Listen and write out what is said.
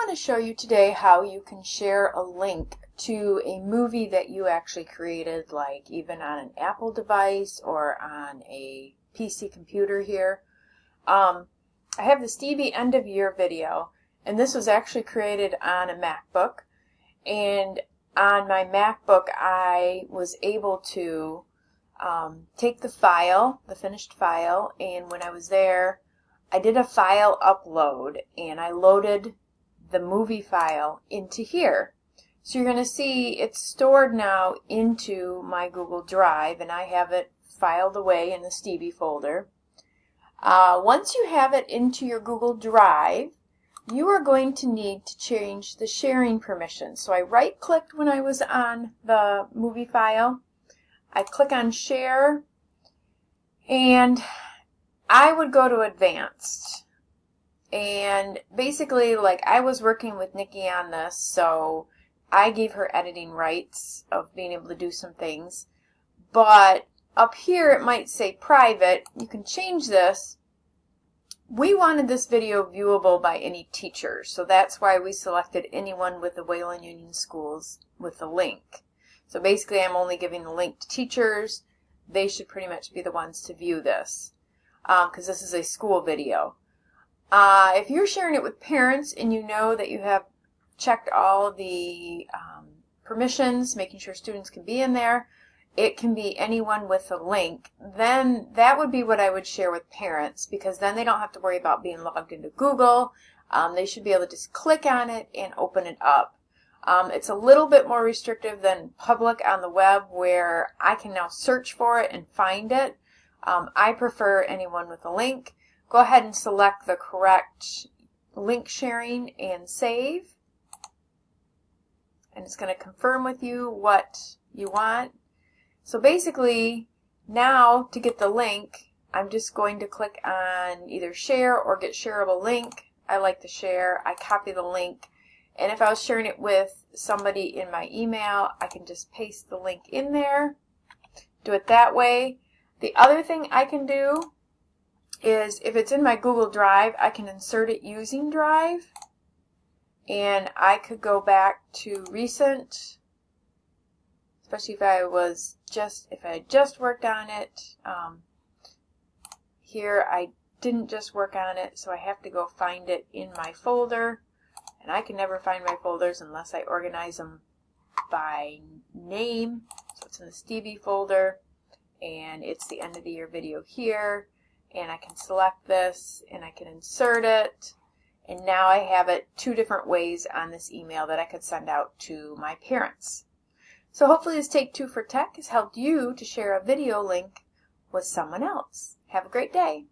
want to show you today how you can share a link to a movie that you actually created, like even on an Apple device or on a PC computer here. Um, I have the Stevie end of year video, and this was actually created on a MacBook. And on my MacBook, I was able to um, take the file, the finished file, and when I was there, I did a file upload and I loaded the movie file into here. So you're going to see it's stored now into my Google Drive and I have it filed away in the Stevie folder. Uh, once you have it into your Google Drive, you are going to need to change the sharing permissions. So I right clicked when I was on the movie file. I click on share and I would go to advanced. And basically, like, I was working with Nikki on this, so I gave her editing rights of being able to do some things. But up here, it might say private. You can change this. We wanted this video viewable by any teacher, so that's why we selected anyone with the Wayland Union Schools with the link. So basically, I'm only giving the link to teachers. They should pretty much be the ones to view this because um, this is a school video. Uh, if you're sharing it with parents and you know that you have checked all the um, permissions, making sure students can be in there, it can be anyone with a link, then that would be what I would share with parents because then they don't have to worry about being logged into Google. Um, they should be able to just click on it and open it up. Um, it's a little bit more restrictive than public on the web where I can now search for it and find it. Um, I prefer anyone with a link. Go ahead and select the correct link sharing and save. And it's going to confirm with you what you want. So basically, now to get the link, I'm just going to click on either share or get shareable link. I like to share. I copy the link. And if I was sharing it with somebody in my email, I can just paste the link in there. Do it that way. The other thing I can do is if it's in my Google Drive, I can insert it using Drive. And I could go back to recent, especially if I was just, if I just worked on it. Um, here I didn't just work on it, so I have to go find it in my folder. And I can never find my folders unless I organize them by name. So it's in the Stevie folder and it's the end of the year video here and I can select this and I can insert it and now I have it two different ways on this email that I could send out to my parents. So hopefully this Take Two for Tech has helped you to share a video link with someone else. Have a great day.